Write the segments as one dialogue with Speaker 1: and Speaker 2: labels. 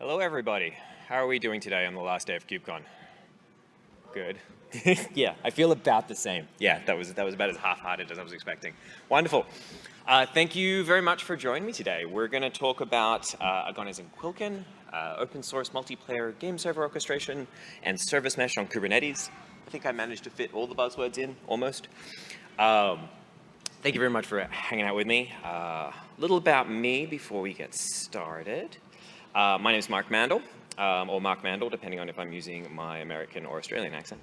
Speaker 1: Hello, everybody. How are we doing today on the last day of KubeCon? Good. yeah, I feel about the same. Yeah, that was, that was about as half-hearted as I was expecting. Wonderful. Uh, thank you very much for joining me today. We're going to talk about uh, Agones and Quilkin, uh, open source multiplayer game server orchestration, and service mesh on Kubernetes. I think I managed to fit all the buzzwords in, almost. Um, thank you very much for hanging out with me. A uh, little about me before we get started. Uh, my name is Mark Mandel, um, or Mark Mandel, depending on if I'm using my American or Australian accent.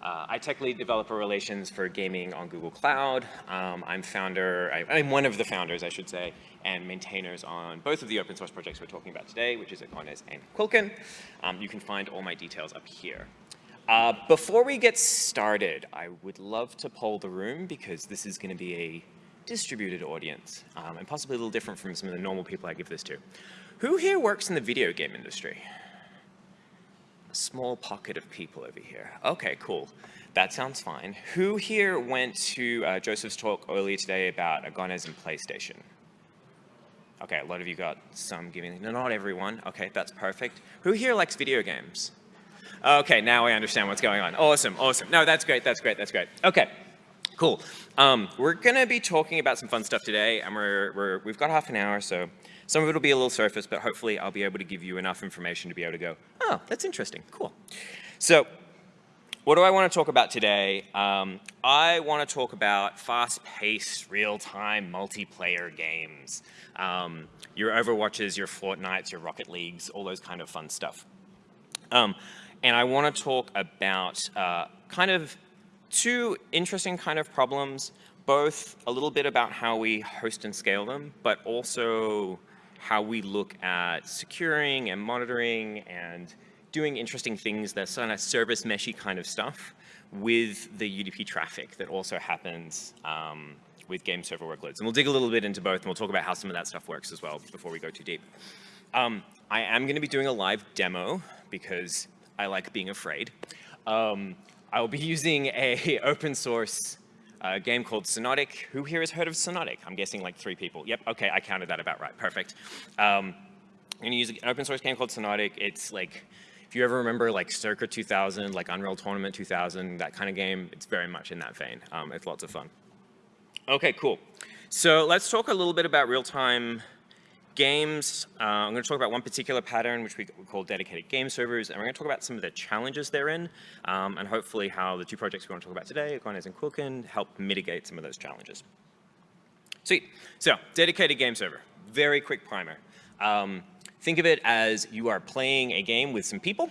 Speaker 1: Uh, I tech lead developer relations for gaming on Google Cloud. Um, I'm founder, I, am one of the founders, I should say, and maintainers on both of the open source projects we're talking about today, which is Agones and Quilkin. Um, you can find all my details up here. Uh, before we get started, I would love to poll the room because this is going to be a distributed audience um, and possibly a little different from some of the normal people I give this to. Who here works in the video game industry? A small pocket of people over here. Okay, cool. That sounds fine. Who here went to uh, Joseph's talk earlier today about Agones and PlayStation? Okay, a lot of you got some giving, no, not everyone. Okay, that's perfect. Who here likes video games? Okay, now I understand what's going on. Awesome, awesome. No, that's great, that's great, that's great. Okay, cool. Um, we're gonna be talking about some fun stuff today, and we're, we're, we've got half an hour, so some of it will be a little surface, but hopefully I'll be able to give you enough information to be able to go, oh, that's interesting, cool. So what do I want to talk about today? Um, I want to talk about fast-paced, real-time multiplayer games. Um, your Overwatches, your Fortnites, your Rocket Leagues, all those kind of fun stuff. Um, and I want to talk about uh, kind of two interesting kind of problems, both a little bit about how we host and scale them, but also how we look at securing and monitoring and doing interesting things that sort of service meshy kind of stuff with the UDP traffic that also happens um, with game server workloads. And we'll dig a little bit into both and we'll talk about how some of that stuff works as well before we go too deep. Um, I am going to be doing a live demo because I like being afraid. Um, I will be using a open source a game called Xonotic. Who here has heard of Xonotic? I'm guessing like three people. Yep, okay, I counted that about right, perfect. Um, I'm gonna use an open source game called Xonotic. It's like, if you ever remember like Circa 2000, like Unreal Tournament 2000, that kind of game, it's very much in that vein. Um, it's lots of fun. Okay, cool. So let's talk a little bit about real-time games. Uh, I'm going to talk about one particular pattern, which we call dedicated game servers, and we're going to talk about some of the challenges therein, um, and hopefully how the two projects we want to talk about today, Agones and Quilkin, help mitigate some of those challenges. Sweet. So, dedicated game server. Very quick primer. Um, think of it as you are playing a game with some people,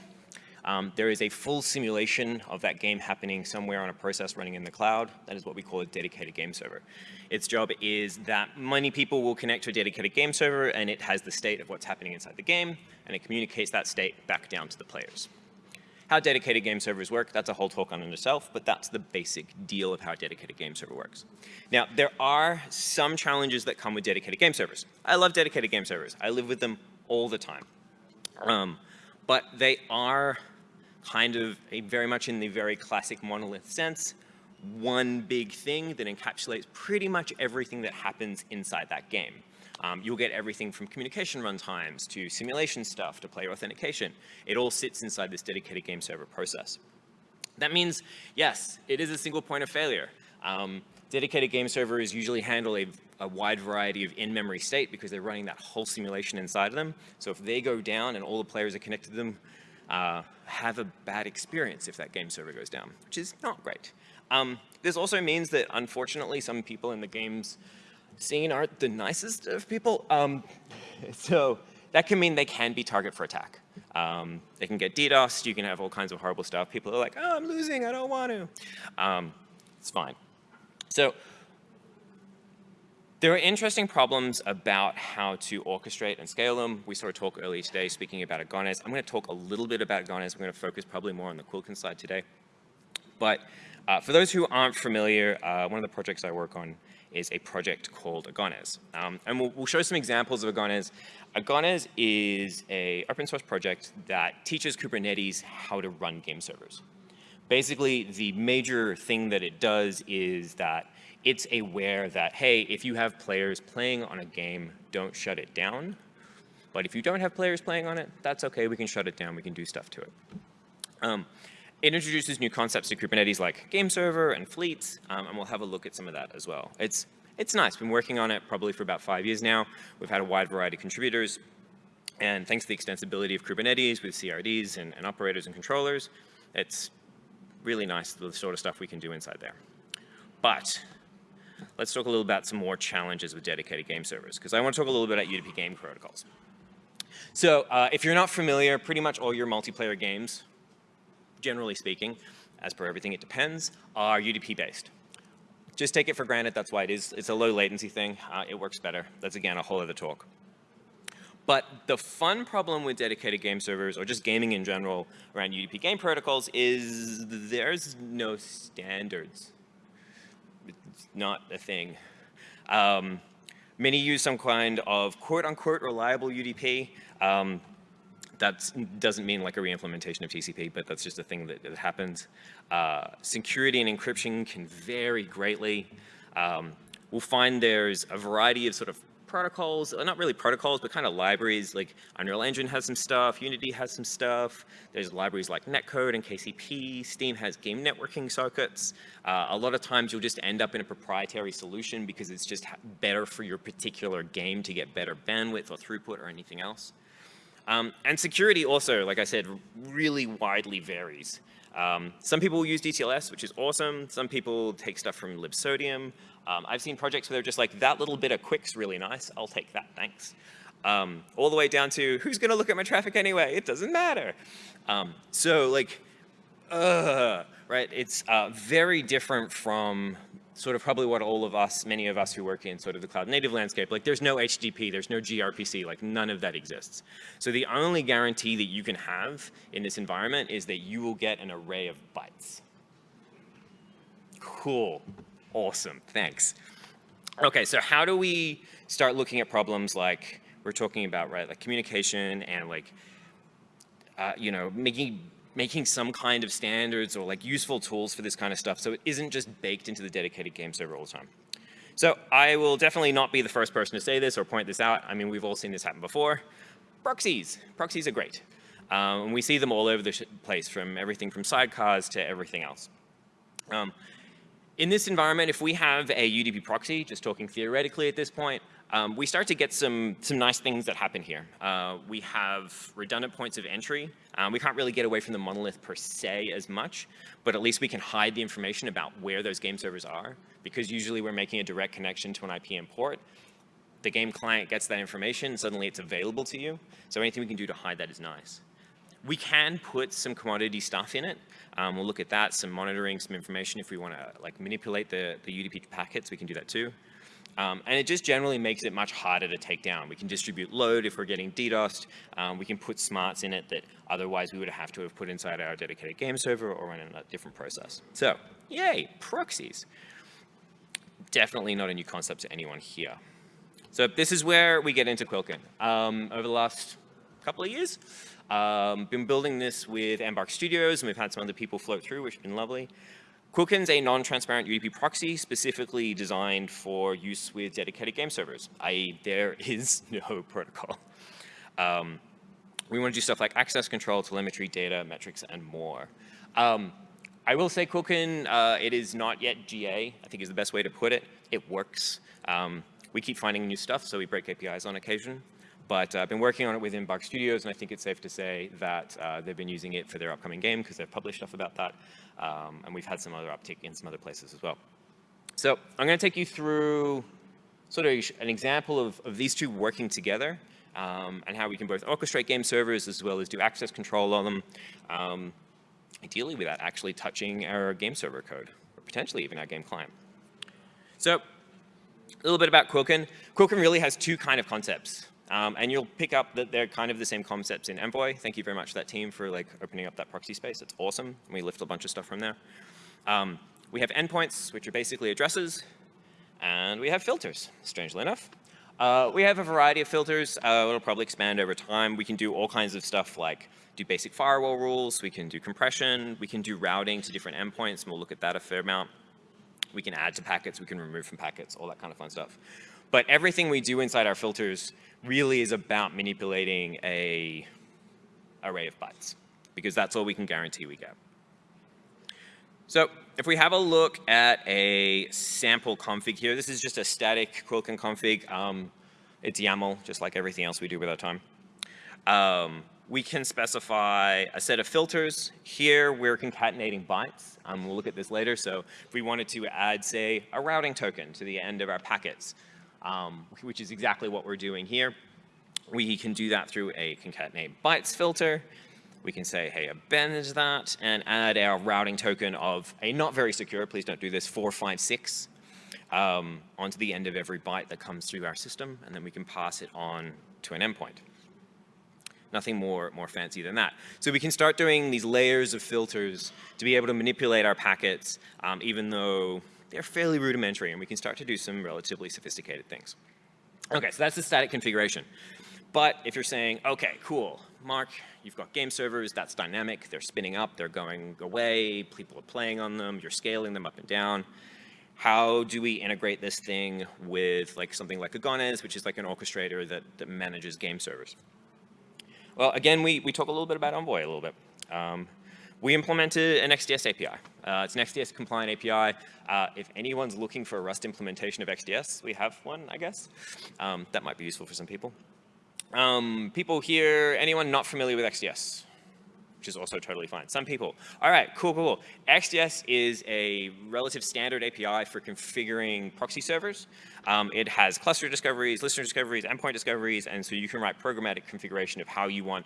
Speaker 1: um, there is a full simulation of that game happening somewhere on a process running in the cloud. That is what we call a dedicated game server. Its job is that many people will connect to a dedicated game server and it has the state of what's happening inside the game and it communicates that state back down to the players. How dedicated game servers work, that's a whole talk on itself, but that's the basic deal of how a dedicated game server works. Now, there are some challenges that come with dedicated game servers. I love dedicated game servers. I live with them all the time. Um, but they are kind of a, very much in the very classic monolith sense, one big thing that encapsulates pretty much everything that happens inside that game. Um, you'll get everything from communication runtimes to simulation stuff to player authentication. It all sits inside this dedicated game server process. That means, yes, it is a single point of failure. Um, dedicated game servers usually handle a, a wide variety of in-memory state because they're running that whole simulation inside of them. So if they go down and all the players are connected to them, uh, have a bad experience if that game server goes down, which is not great. Um, this also means that unfortunately some people in the games scene aren't the nicest of people. Um, so that can mean they can be target for attack. Um, they can get DDoS, you can have all kinds of horrible stuff. People are like, oh, I'm losing, I don't want to. Um, it's fine. So there are interesting problems about how to orchestrate and scale them. We saw a talk earlier today speaking about Agones. I'm going to talk a little bit about Agones. I'm going to focus probably more on the Quilkin side today. But uh, for those who aren't familiar, uh, one of the projects I work on is a project called Agones. Um, and we'll, we'll, show some examples of Agones. Agones is a open source project that teaches Kubernetes how to run game servers. Basically, the major thing that it does is that it's aware that, hey, if you have players playing on a game, don't shut it down. But if you don't have players playing on it, that's okay. We can shut it down. We can do stuff to it. Um, it introduces new concepts to Kubernetes like game server and fleets, um, and we'll have a look at some of that as well. It's, it's nice. Been working on it probably for about five years now. We've had a wide variety of contributors. And thanks to the extensibility of Kubernetes with CRDs and, and operators and controllers, it's really nice the sort of stuff we can do inside there. But let's talk a little about some more challenges with dedicated game servers, because I want to talk a little bit about UDP game protocols. So uh, if you're not familiar, pretty much all your multiplayer games, generally speaking, as per everything it depends, are UDP based. Just take it for granted, that's why it is. It's a low latency thing, uh, it works better. That's again a whole other talk. But the fun problem with dedicated game servers, or just gaming in general around UDP game protocols, is there's no standards. It's not a thing. Um, many use some kind of quote-unquote reliable UDP. Um, that doesn't mean like a re-implementation of TCP, but that's just a thing that, that happens. Uh, security and encryption can vary greatly. Um, we'll find there's a variety of sort of protocols, uh, not really protocols, but kind of libraries like Unreal Engine has some stuff, Unity has some stuff. There's libraries like Netcode and KCP. Steam has game networking circuits. Uh, a lot of times you'll just end up in a proprietary solution because it's just better for your particular game to get better bandwidth or throughput or anything else. Um, and security also, like I said, really widely varies. Um, some people use DTLS, which is awesome. Some people take stuff from libsodium. Um, I've seen projects where they're just like, that little bit of QUIC's really nice. I'll take that, thanks. Um, all the way down to, who's going to look at my traffic anyway? It doesn't matter. Um, so like, uh, right? It's uh, very different from sort of probably what all of us, many of us who work in sort of the cloud native landscape, like there's no HTTP, there's no gRPC, like none of that exists. So the only guarantee that you can have in this environment is that you will get an array of bytes. Cool, awesome, thanks. Okay, so how do we start looking at problems like we're talking about, right, like communication and like, uh, you know, making making some kind of standards or like useful tools for this kind of stuff so it isn't just baked into the dedicated game server all the time. So I will definitely not be the first person to say this or point this out. I mean, we've all seen this happen before. Proxies. Proxies are great. Um, and we see them all over the place from everything from sidecars to everything else. Um, in this environment, if we have a UDP proxy, just talking theoretically at this point, um, we start to get some, some nice things that happen here. Uh, we have redundant points of entry. Um, we can't really get away from the monolith per se as much, but at least we can hide the information about where those game servers are, because usually we're making a direct connection to an IP port. The game client gets that information, suddenly it's available to you. So anything we can do to hide that is nice. We can put some commodity stuff in it. Um, we'll look at that, some monitoring, some information. If we want to like manipulate the, the UDP packets, we can do that too. Um, and it just generally makes it much harder to take down. We can distribute load if we're getting DDoSed. Um, we can put smarts in it that otherwise we would have to have put inside our dedicated game server or in a different process. So, yay, proxies. Definitely not a new concept to anyone here. So this is where we get into Quilkin. Um, over the last couple of years, um, been building this with Embark Studios, and we've had some other people float through, which has been lovely. Quilkin's a non-transparent UDP proxy specifically designed for use with dedicated game servers, i.e. there is no protocol. Um, we want to do stuff like access control, telemetry, data, metrics, and more. Um, I will say Quilkin, uh, it is not yet GA, I think is the best way to put it. It works. Um, we keep finding new stuff, so we break APIs on occasion. But uh, I've been working on it with Embark Studios, and I think it's safe to say that uh, they've been using it for their upcoming game because they've published stuff about that. Um, and we've had some other uptick in some other places as well. So I'm going to take you through sort of an example of, of these two working together um, and how we can both orchestrate game servers as well as do access control on them, um, ideally without actually touching our game server code or potentially even our game client. So a little bit about Quilkin. Quilkin really has two kind of concepts. Um, and you'll pick up that they're kind of the same concepts in Envoy. Thank you very much to that team for like opening up that proxy space. It's awesome. We lift a bunch of stuff from there. Um, we have endpoints, which are basically addresses, and we have filters, strangely enough. Uh, we have a variety of filters. Uh, it'll probably expand over time. We can do all kinds of stuff like do basic firewall rules. We can do compression. We can do routing to different endpoints, and we'll look at that a fair amount. We can add to packets. We can remove from packets, all that kind of fun stuff. But everything we do inside our filters really is about manipulating a array of bytes because that's all we can guarantee we get. So if we have a look at a sample config here, this is just a static Quilkin config. Um, it's YAML, just like everything else we do with our time. Um, we can specify a set of filters. Here, we're concatenating bytes. Um, we'll look at this later. So if we wanted to add, say, a routing token to the end of our packets, um, which is exactly what we're doing here, we can do that through a concatenate bytes filter. We can say, hey, append that and add our routing token of a not very secure, please don't do this, 456 um, onto the end of every byte that comes through our system, and then we can pass it on to an endpoint. Nothing more, more fancy than that. So we can start doing these layers of filters to be able to manipulate our packets, um, even though they're fairly rudimentary, and we can start to do some relatively sophisticated things. Okay, so that's the static configuration. But if you're saying, okay, cool, Mark, you've got game servers, that's dynamic, they're spinning up, they're going away, people are playing on them, you're scaling them up and down. How do we integrate this thing with like something like Agones, which is like an orchestrator that, that manages game servers? Well, again, we, we talk a little bit about Envoy a little bit. Um, we implemented an XDS API. Uh, it's an XDS compliant API. Uh, if anyone's looking for a Rust implementation of XDS, we have one, I guess. Um, that might be useful for some people. Um, people here, anyone not familiar with XDS? Which is also totally fine. Some people. All right, cool, cool. cool. XDS is a relative standard API for configuring proxy servers. Um, it has cluster discoveries, listener discoveries, endpoint discoveries, and so you can write programmatic configuration of how you want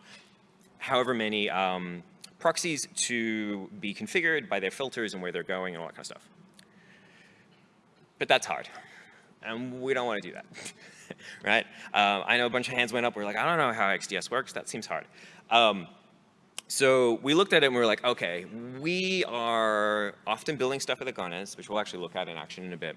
Speaker 1: however many um, proxies to be configured by their filters and where they're going and all that kind of stuff. But that's hard, and we don't want to do that, right? Uh, I know a bunch of hands went up. We're like, I don't know how XDS works. That seems hard. Um, so we looked at it and we were like, okay, we are often building stuff with Agones, which we'll actually look at in action in a bit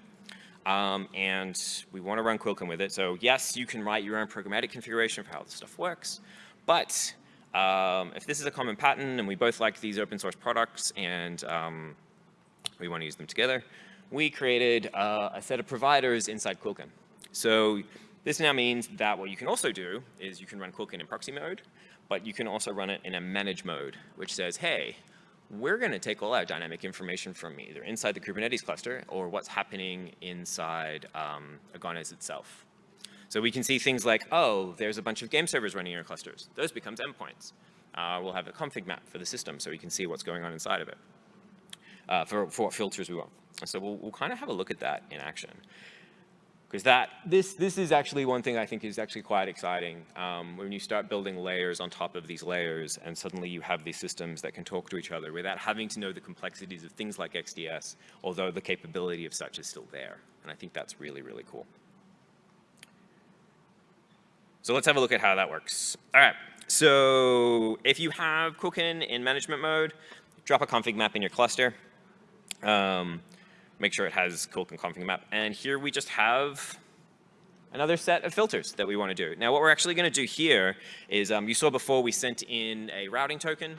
Speaker 1: um, and we want to run Quilkin with it. So yes, you can write your own programmatic configuration for how this stuff works, but um, if this is a common pattern and we both like these open source products and um, we want to use them together, we created uh, a set of providers inside Quilkin. So this now means that what you can also do is you can run Quilkin in proxy mode, but you can also run it in a manage mode, which says, hey, we're going to take all our dynamic information from either inside the Kubernetes cluster or what's happening inside um, Agones itself. So we can see things like, oh, there's a bunch of game servers running in your clusters. Those becomes endpoints. Uh, we'll have a config map for the system so we can see what's going on inside of it uh, for, for what filters we want. So we'll, we'll kind of have a look at that in action because that this this is actually one thing I think is actually quite exciting um, when you start building layers on top of these layers and suddenly you have these systems that can talk to each other without having to know the complexities of things like XDS, although the capability of such is still there. And I think that's really, really cool. So let's have a look at how that works. All right, so if you have Quilkin in management mode, drop a config map in your cluster. Um, make sure it has Quilkin config map. And here we just have another set of filters that we want to do. Now what we're actually going to do here is, um, you saw before we sent in a routing token.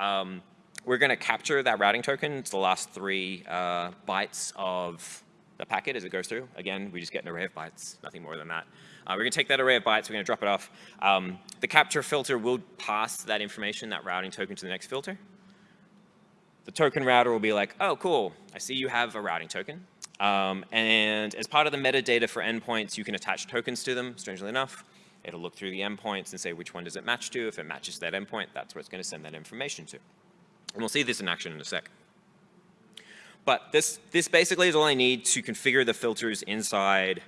Speaker 1: Um, we're going to capture that routing token. It's the last three uh, bytes of the packet as it goes through. Again, we just get an array of bytes, nothing more than that. Uh, we're going to take that array of bytes, we're going to drop it off. Um, the capture filter will pass that information, that routing token to the next filter the token router will be like, oh, cool, I see you have a routing token. Um, and as part of the metadata for endpoints, you can attach tokens to them, strangely enough. It'll look through the endpoints and say which one does it match to. If it matches that endpoint, that's where it's going to send that information to. And we'll see this in action in a sec. But this, this basically is all I need to configure the filters inside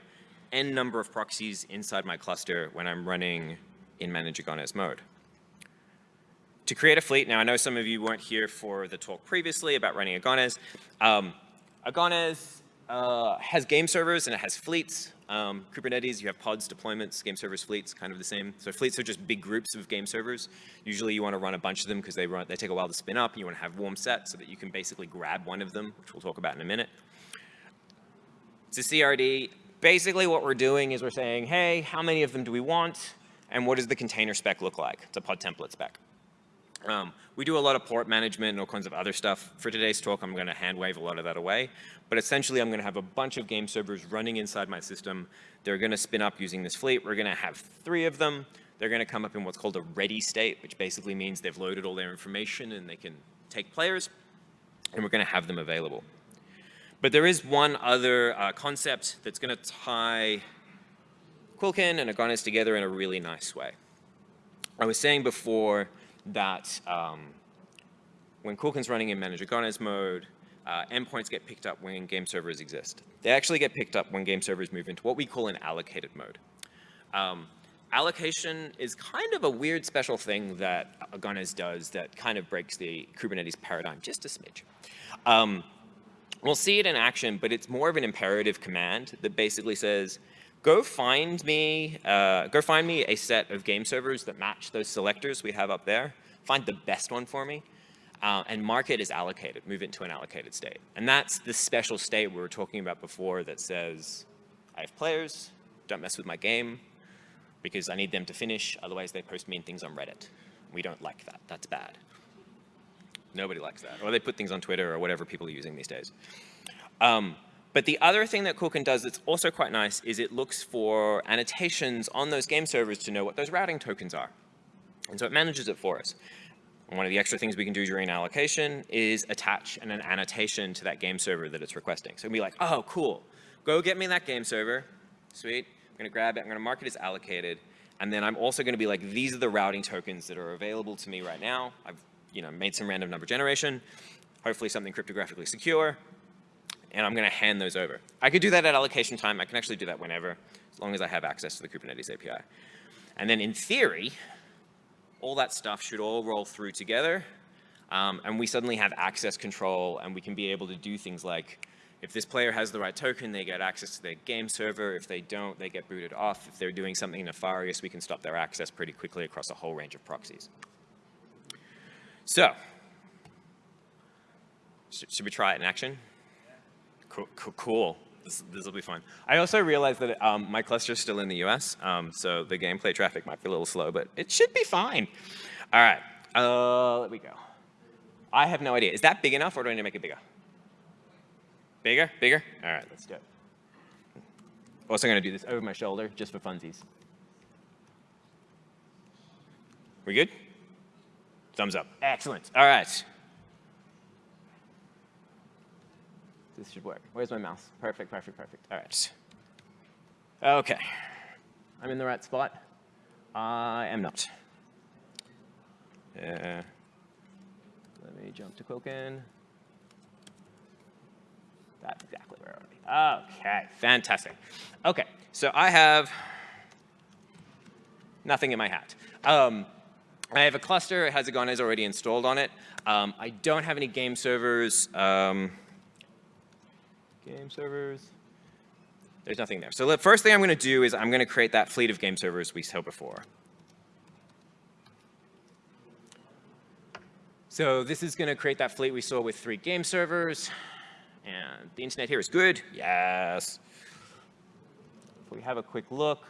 Speaker 1: n number of proxies inside my cluster when I'm running in Manage Agones mode to create a fleet, now I know some of you weren't here for the talk previously about running Agones. Um, Agones uh, has game servers and it has fleets. Um, Kubernetes, you have pods, deployments, game servers, fleets, kind of the same. So fleets are just big groups of game servers. Usually you want to run a bunch of them because they, run, they take a while to spin up you want to have warm sets so that you can basically grab one of them, which we'll talk about in a minute. It's a CRD. Basically what we're doing is we're saying, hey, how many of them do we want? And what does the container spec look like? It's a pod template spec. Um, we do a lot of port management and all kinds of other stuff. For today's talk, I'm going to hand wave a lot of that away. But essentially, I'm going to have a bunch of game servers running inside my system. They're going to spin up using this fleet. We're going to have three of them. They're going to come up in what's called a ready state, which basically means they've loaded all their information and they can take players. And we're going to have them available. But there is one other uh, concept that's going to tie Quilkin and Agones together in a really nice way. I was saying before that um, when Quilkin's running in manage Agones mode, uh, endpoints get picked up when game servers exist. They actually get picked up when game servers move into what we call an allocated mode. Um, allocation is kind of a weird special thing that Agones does that kind of breaks the Kubernetes paradigm just a smidge. Um, we'll see it in action, but it's more of an imperative command that basically says, go find me, uh, go find me a set of game servers that match those selectors we have up there. Find the best one for me. Uh, and mark it as allocated, move it to an allocated state. And that's the special state we were talking about before that says, I have players, don't mess with my game, because I need them to finish, otherwise they post mean things on Reddit. We don't like that, that's bad. Nobody likes that. Or they put things on Twitter or whatever people are using these days. Um, but the other thing that Quilkin does that's also quite nice is it looks for annotations on those game servers to know what those routing tokens are. And so it manages it for us. And one of the extra things we can do during allocation is attach an, an annotation to that game server that it's requesting. So we be like, oh, cool. Go get me that game server. Sweet. I'm going to grab it. I'm going to mark it as allocated. And then I'm also going to be like, these are the routing tokens that are available to me right now. I've you know, made some random number generation, hopefully something cryptographically secure and I'm going to hand those over. I could do that at allocation time. I can actually do that whenever, as long as I have access to the Kubernetes API. And then in theory, all that stuff should all roll through together, um, and we suddenly have access control, and we can be able to do things like, if this player has the right token, they get access to their game server. If they don't, they get booted off. If they're doing something nefarious, we can stop their access pretty quickly across a whole range of proxies. So, should we try it in action? Cool. cool. This, this will be fun. I also realized that um, my cluster is still in the US, um, so the gameplay traffic might be a little slow, but it should be fine. All right, uh, let me go. I have no idea. Is that big enough, or do I need to make it bigger? Bigger? Bigger? All right, let's do it. Also going to do this over my shoulder, just for funsies. We good? Thumbs up. Excellent. All right. This should work. Where's my mouse? Perfect, perfect, perfect. All right. Okay. I'm in the right spot. I am not. Uh, let me jump to Quilkin. That's exactly where I want to be. Okay, fantastic. Okay, so I have nothing in my hat. Um, I have a cluster, it has Agones already installed on it. Um, I don't have any game servers. Um, game servers. There's nothing there. So the first thing I'm going to do is I'm going to create that fleet of game servers we saw before. So this is going to create that fleet we saw with three game servers. And the internet here is good. Yes. If we have a quick look,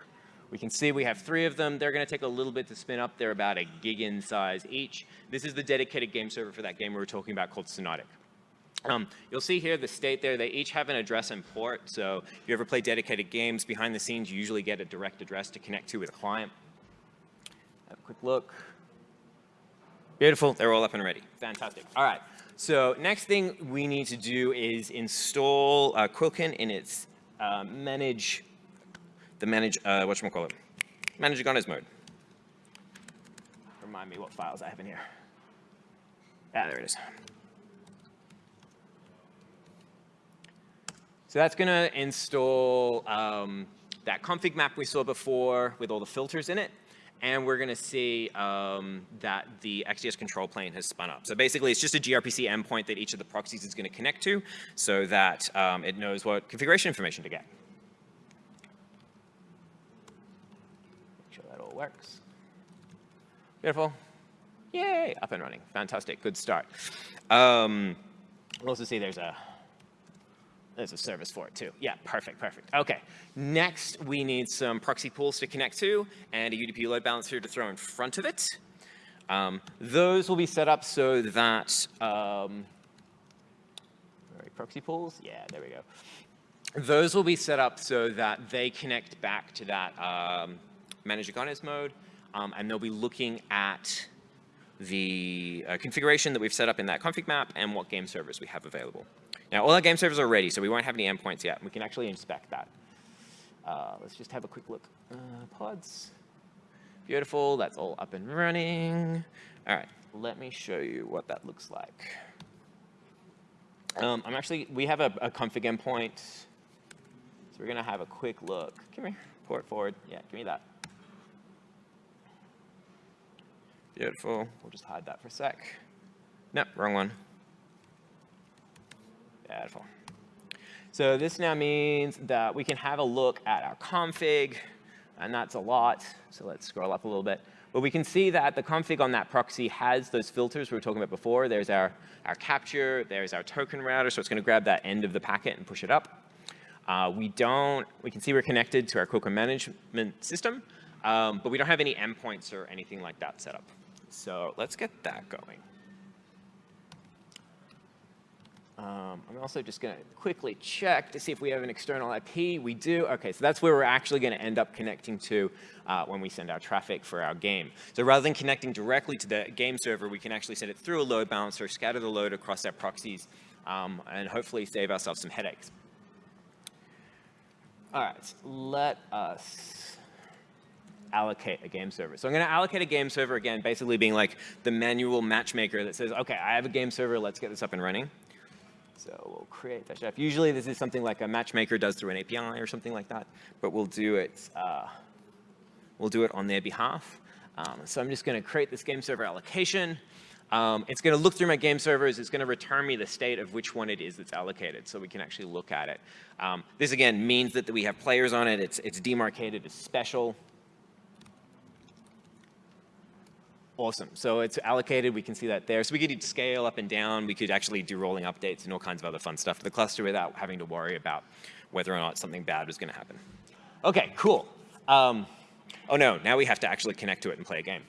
Speaker 1: we can see we have three of them. They're going to take a little bit to spin up. They're about a gig in size each. This is the dedicated game server for that game we were talking about called Xonotic. Um, you'll see here the state there, they each have an address and port. So if you ever play dedicated games, behind the scenes, you usually get a direct address to connect to with a client. Have a quick look. Beautiful, they're all up and ready. Fantastic. All right, so next thing we need to do is install uh, Quilkin in its uh, manage, the manage, uh, whatchamacallit, manage Agones mode. Remind me what files I have in here. Ah, there it is. So that's going to install um, that config map we saw before with all the filters in it. And we're going to see um, that the XDS control plane has spun up. So basically, it's just a gRPC endpoint that each of the proxies is going to connect to so that um, it knows what configuration information to get. Make sure that all works. Beautiful. Yay, up and running. Fantastic, good start. Um, we'll also see there's a there's a service for it too. Yeah, perfect, perfect. Okay, next we need some proxy pools to connect to and a UDP load balancer to throw in front of it. Um, those will be set up so that, um, proxy pools? Yeah, there we go. Those will be set up so that they connect back to that um, manage containers mode, um, and they'll be looking at the uh, configuration that we've set up in that config map and what game servers we have available. Now, all our game servers are ready, so we won't have any endpoints yet. We can actually inspect that. Uh, let's just have a quick look. Uh, pods. Beautiful. That's all up and running. All right. Let me show you what that looks like. Um, I'm actually, we have a, a config endpoint. So we're going to have a quick look. Come here. Port forward. Yeah, give me that. Beautiful. We'll just hide that for a sec. Nope, wrong one. Beautiful. So this now means that we can have a look at our config, and that's a lot. So let's scroll up a little bit. But we can see that the config on that proxy has those filters we were talking about before. There's our, our capture, there's our token router, so it's going to grab that end of the packet and push it up. Uh, we don't, we can see we're connected to our Quilkin management system, um, but we don't have any endpoints or anything like that set up. So let's get that going. Um, I'm also just going to quickly check to see if we have an external IP. We do. OK, so that's where we're actually going to end up connecting to uh, when we send our traffic for our game. So rather than connecting directly to the game server, we can actually send it through a load balancer, scatter the load across our proxies, um, and hopefully save ourselves some headaches. All right, let us allocate a game server. So I'm going to allocate a game server again, basically being like the manual matchmaker that says, OK, I have a game server. Let's get this up and running. So we'll create that chef. Usually this is something like a matchmaker does through an API or something like that, but we'll do it, uh, we'll do it on their behalf. Um, so I'm just going to create this game server allocation. Um, it's going to look through my game servers. It's going to return me the state of which one it is that's allocated, so we can actually look at it. Um, this, again, means that we have players on it. It's, it's demarcated as special. Awesome. So it's allocated. We can see that there. So we could scale up and down. We could actually do rolling updates and all kinds of other fun stuff to the cluster without having to worry about whether or not something bad was going to happen. OK, cool. Um, oh, no. Now we have to actually connect to it and play a game.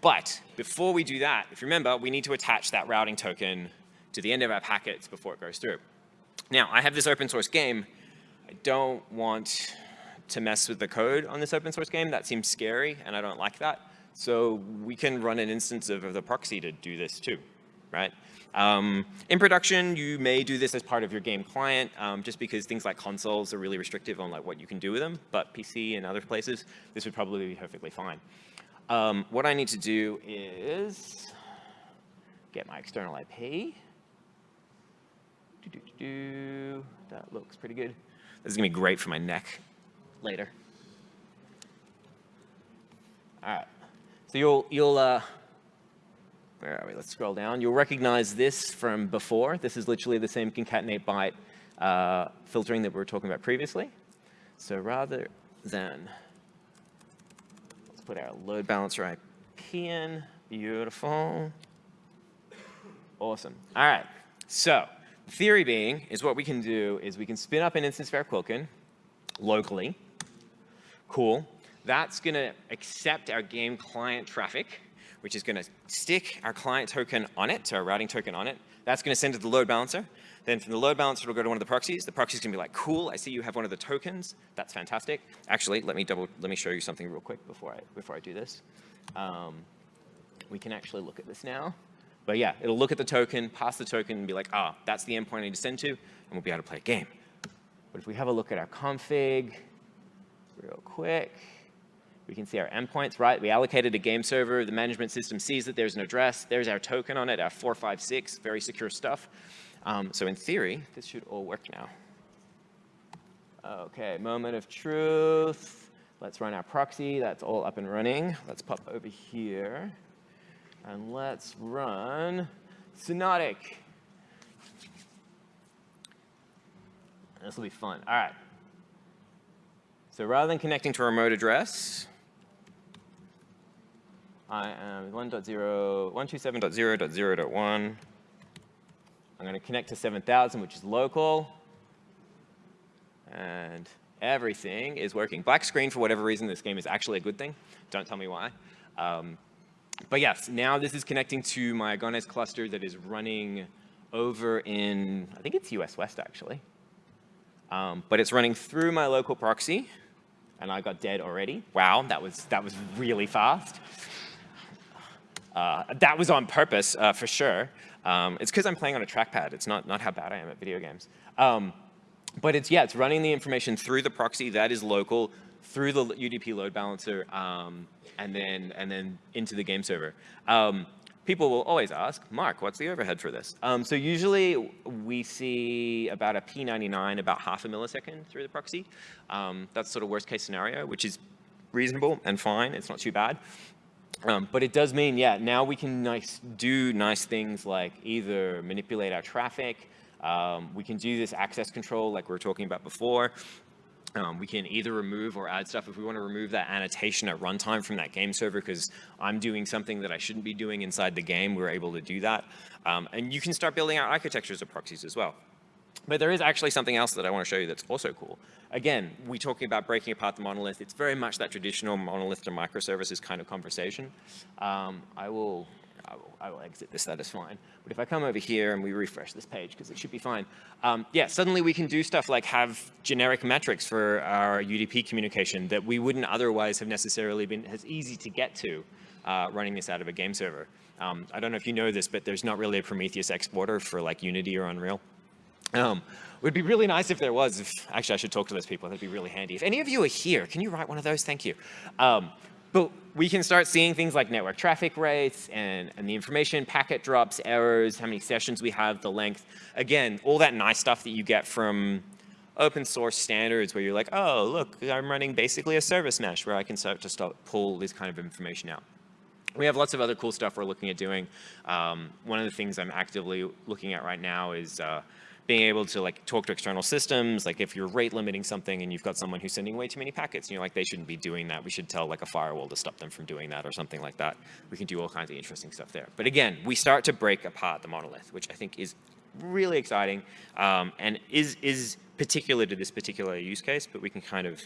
Speaker 1: But before we do that, if you remember, we need to attach that routing token to the end of our packets before it goes through. Now, I have this open source game. I don't want to mess with the code on this open source game. That seems scary, and I don't like that. So we can run an instance of, the proxy to do this too, right? Um, in production, you may do this as part of your game client, um, just because things like consoles are really restrictive on like what you can do with them. But PC and other places, this would probably be perfectly fine. Um, what I need to do is get my external IP. That looks pretty good. This is to be great for my neck later. All right. So you'll, you'll uh, where are we? Let's scroll down. You'll recognize this from before. This is literally the same concatenate byte uh, filtering that we were talking about previously. So rather than, let's put our load balancer IP in. Beautiful. Awesome. All right. So theory being is what we can do is we can spin up an instance of our Quilkin locally. Cool that's going to accept our game client traffic, which is going to stick our client token on it, our routing token on it. That's going to send it to the load balancer. Then from the load balancer, it'll go to one of the proxies. The proxy is going to be like, cool, I see you have one of the tokens. That's fantastic. Actually, let me double, let me show you something real quick before I, before I do this. Um, we can actually look at this now. But yeah, it'll look at the token, pass the token, and be like, ah, that's the endpoint I need to send to, and we'll be able to play a game. But if we have a look at our config real quick, we can see our endpoints, right? We allocated a game server. The management system sees that there's an address. There's our token on it, our 456, very secure stuff. Um, so in theory, this should all work now. OK, moment of truth. Let's run our proxy. That's all up and running. Let's pop over here. And let's run Xonotic. This will be fun. All right. So rather than connecting to a remote address, I am 1.0, 127.0.0.1. I'm going to connect to 7000, which is local. And everything is working. Black screen, for whatever reason, this game is actually a good thing. Don't tell me why. Um, but yes, now this is connecting to my Agones cluster that is running over in, I think it's US West actually. Um, but it's running through my local proxy and I got dead already. Wow, that was, that was really fast. Uh, that was on purpose uh, for sure. Um, it's because I'm playing on a trackpad. It's not, not how bad I am at video games. Um, but it's, yeah, it's running the information through the proxy that is local, through the UDP load balancer, um, and then and then into the game server. Um, people will always ask, Mark, what's the overhead for this? Um, so usually we see about a P99, about half a millisecond through the proxy. Um, that's sort of worst case scenario, which is reasonable and fine. It's not too bad. Um, but it does mean, yeah, now we can nice, do nice things like either manipulate our traffic, um, we can do this access control like we were talking about before. Um, we can either remove or add stuff. If we want to remove that annotation at runtime from that game server because I'm doing something that I shouldn't be doing inside the game, we're able to do that. Um, and you can start building out architectures of proxies as well. But there is actually something else that I want to show you that's also cool. Again, we're talking about breaking apart the monolith. It's very much that traditional monolith to microservices kind of conversation. Um, I will I will, I will, exit this, that is fine. But if I come over here and we refresh this page, because it should be fine, um, yeah, suddenly we can do stuff like have generic metrics for our UDP communication that we wouldn't otherwise have necessarily been as easy to get to uh, running this out of a game server. Um, I don't know if you know this, but there's not really a Prometheus exporter for like Unity or Unreal. Um, it would be really nice if there was. If, actually, I should talk to those people. That'd be really handy. If any of you are here, can you write one of those? Thank you. Um, but we can start seeing things like network traffic rates and, and the information, packet drops, errors, how many sessions we have, the length. Again, all that nice stuff that you get from open source standards where you're like, oh, look, I'm running basically a service mesh where I can start to start pull this kind of information out. We have lots of other cool stuff we're looking at doing. Um, one of the things I'm actively looking at right now is uh, being able to like talk to external systems, like if you're rate limiting something and you've got someone who's sending way too many packets, and you know, like they shouldn't be doing that. We should tell like a firewall to stop them from doing that or something like that. We can do all kinds of interesting stuff there. But again, we start to break apart the monolith, which I think is really exciting um, and is, is particular to this particular use case, but we can kind of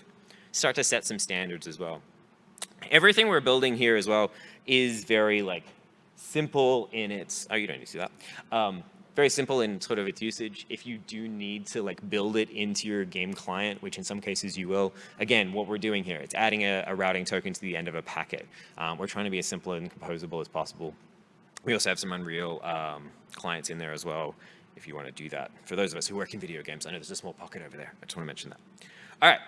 Speaker 1: start to set some standards as well. Everything we're building here as well is very like simple in its, oh, you don't need to see that. Um, very simple in sort of its usage. If you do need to like build it into your game client, which in some cases you will, again, what we're doing here, it's adding a, a routing token to the end of a packet. Um, we're trying to be as simple and composable as possible. We also have some Unreal um, clients in there as well, if you want to do that. For those of us who work in video games, I know there's a small pocket over there. I just want to mention that. All right,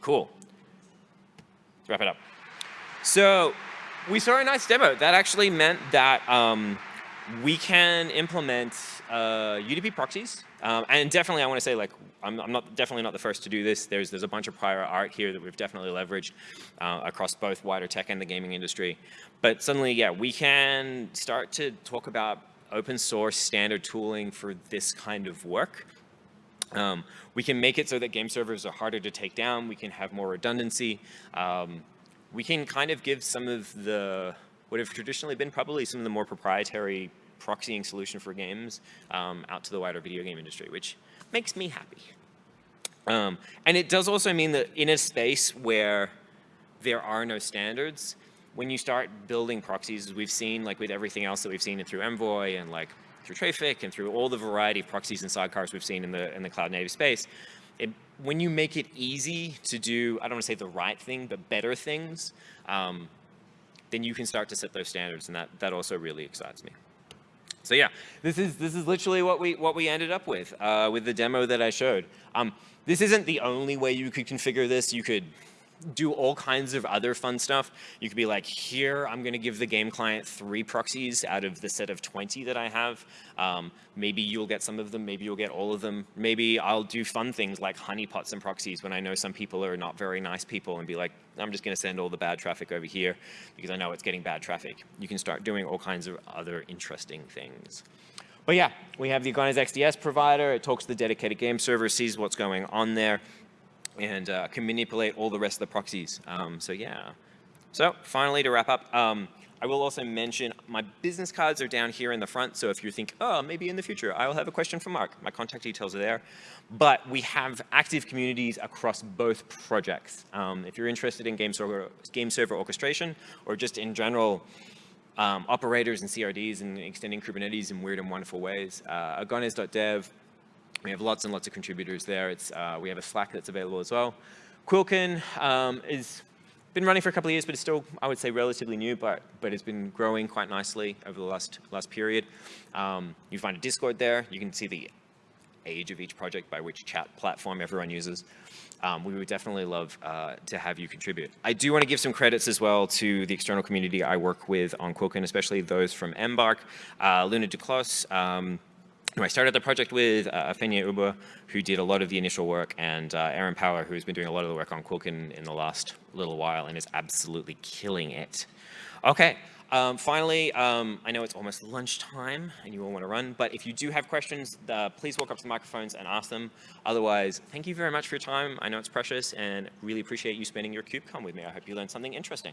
Speaker 1: cool. Let's wrap it up. So we saw a nice demo. That actually meant that um, we can implement uh, UDP proxies. Um, and definitely I want to say like, I'm, I'm, not definitely not the first to do this. There's, there's a bunch of prior art here that we've definitely leveraged uh, across both wider tech and the gaming industry. But suddenly, yeah, we can start to talk about open source standard tooling for this kind of work. Um, we can make it so that game servers are harder to take down. We can have more redundancy. Um, we can kind of give some of the would have traditionally been probably some of the more proprietary proxying solution for games um, out to the wider video game industry, which makes me happy. Um, and it does also mean that in a space where there are no standards, when you start building proxies, as we've seen like with everything else that we've seen through Envoy and like through Traefik and through all the variety of proxies and sidecars we've seen in the, in the cloud native space, it, when you make it easy to do, I don't want to say the right thing, but better things, um, then you can start to set those standards, and that, that also really excites me. So yeah, this is this is literally what we what we ended up with uh, with the demo that I showed. Um, this isn't the only way you could configure this. You could do all kinds of other fun stuff. You could be like, here, I'm going to give the game client three proxies out of the set of 20 that I have. Um, maybe you'll get some of them. Maybe you'll get all of them. Maybe I'll do fun things like honeypots and proxies when I know some people are not very nice people and be like, I'm just going to send all the bad traffic over here because I know it's getting bad traffic. You can start doing all kinds of other interesting things. But yeah, we have the Agones XDS provider. It talks to the dedicated game server, sees what's going on there and uh, can manipulate all the rest of the proxies. Um, so yeah. So finally, to wrap up, um, I will also mention my business cards are down here in the front. So if you think, oh, maybe in the future I will have a question for Mark, my contact details are there. But we have active communities across both projects. Um, if you're interested in game server, game server orchestration or just in general um, operators and CRDs and extending Kubernetes in weird and wonderful ways. Uh, agones.dev, we have lots and lots of contributors there. It's, uh, we have a Slack that's available as well. Quilkin um, is been running for a couple of years, but it's still, I would say, relatively new, but, but it's been growing quite nicely over the last, last period. Um, you find a Discord there. You can see the age of each project by which chat platform everyone uses. Um, we would definitely love uh, to have you contribute. I do want to give some credits as well to the external community I work with on Quilkin, especially those from Embark, uh, Luna Duclos, um, who I started the project with, uh, Ifeanyi Ubah, who did a lot of the initial work, and uh, Erin Power, who's been doing a lot of the work on Quilkin in the last little while and is absolutely killing it. Okay, um, finally, um, I know it's almost lunchtime and you all want to run, but if you do have questions, uh, please walk up to the microphones and ask them. Otherwise, thank you very much for your time. I know it's precious and really appreciate you spending your KubeCon with me. I hope you learned something interesting.